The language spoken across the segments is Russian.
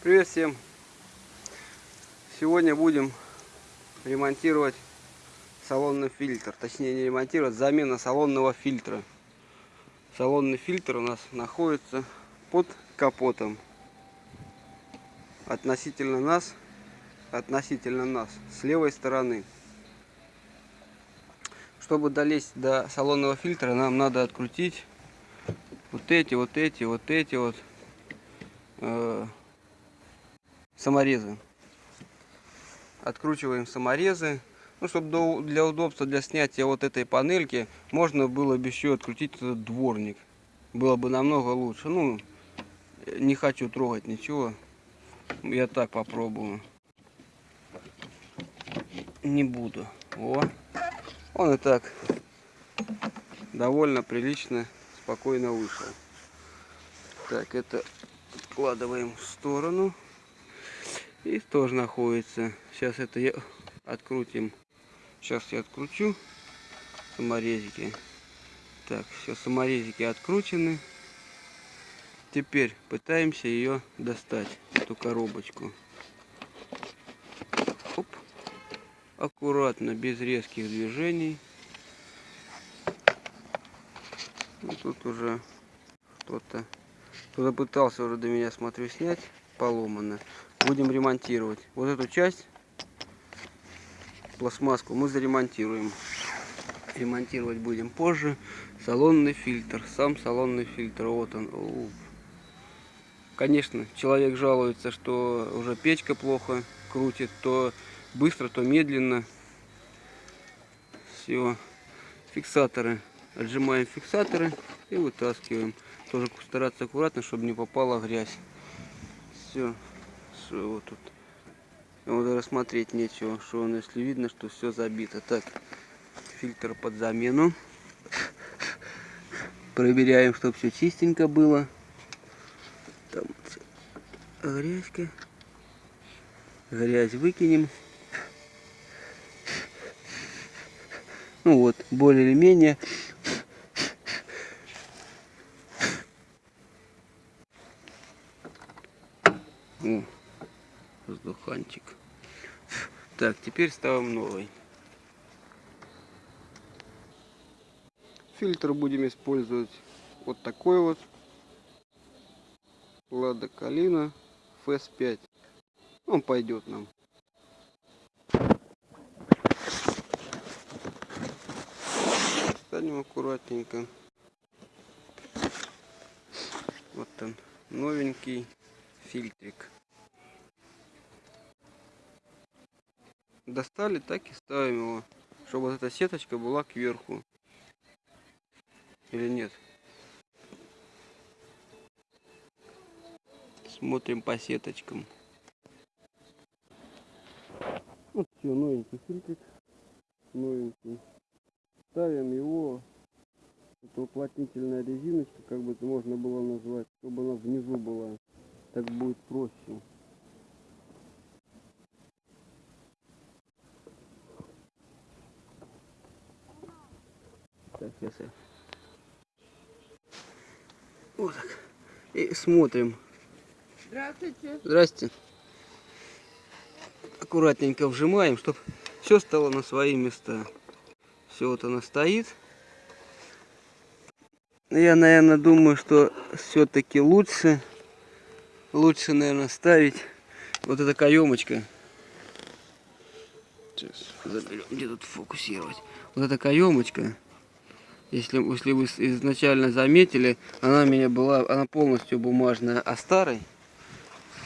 Привет всем! Сегодня будем ремонтировать салонный фильтр. Точнее не ремонтировать, замена салонного фильтра. Салонный фильтр у нас находится под капотом. Относительно нас, относительно нас, с левой стороны. Чтобы долезть до салонного фильтра, нам надо открутить вот эти, вот эти, вот эти вот э, саморезы. Откручиваем саморезы. Ну, чтобы для удобства, для снятия вот этой панельки, можно было бы еще открутить этот дворник. Было бы намного лучше. Ну, не хочу трогать ничего. Я так попробую. Не буду. О, он и так довольно прилично, спокойно вышел. Так, это откладываем в сторону. И тоже находится. Сейчас это я открутим. Сейчас я откручу саморезики. Так, все саморезики откручены. Теперь пытаемся ее достать, эту коробочку. Оп. Аккуратно, без резких движений. Ну, тут уже кто-то кто-то пытался уже до меня, смотрю, снять. Поломано будем ремонтировать. Вот эту часть, пластмасску, мы заремонтируем. Ремонтировать будем позже. Салонный фильтр, сам салонный фильтр, вот он. Конечно, человек жалуется, что уже печка плохо крутит, то быстро, то медленно. Все, фиксаторы. Отжимаем фиксаторы и вытаскиваем. Тоже стараться аккуратно, чтобы не попала грязь. Все что вот тут вот рассмотреть нечего, что он, если видно, что все забито. Так, фильтр под замену. Проверяем, чтобы все чистенько было. Там грязька. Грязь выкинем. Ну вот, более или менее О воздуханчик. Так, теперь ставим новый. Фильтр будем использовать вот такой вот. Лада Калина FS5. Он пойдет нам. Станем аккуратненько. Вот он, новенький фильтрик. достали, так и ставим его, чтобы вот эта сеточка была кверху. Или нет? Смотрим по сеточкам. Вот все, Новенький. Ставим его. Это уплотнительная резиночка, как бы это можно было назвать, чтобы она внизу была. Так будет проще. Так, я... Вот так. И смотрим. Здравствуйте. Здрасте. Аккуратненько вжимаем, чтобы все стало на свои места. Все вот оно стоит. Я, наверное, думаю, что все-таки лучше, лучше, наверное, ставить вот эта каемочка. Сейчас заберем, где тут фокусировать. Вот эта каемочка если, если вы изначально заметили, она у меня была, она полностью бумажная, а старый,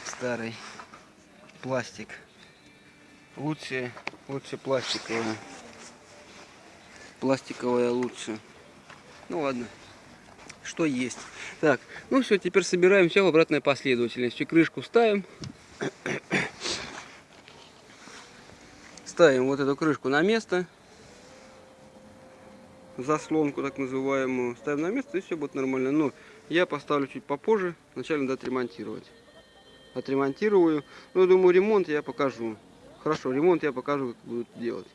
старый пластик, лучше, лучше пластиковая. Пластиковая лучше. Ну ладно, что есть. Так, ну все, теперь собираем все в обратной последовательности. Крышку ставим. Ставим вот эту крышку на место заслонку так называемую, ставим на место и все будет нормально. Но я поставлю чуть попозже, вначале надо отремонтировать. Отремонтирую. Ну, думаю, ремонт я покажу. Хорошо, ремонт я покажу, как будут делать.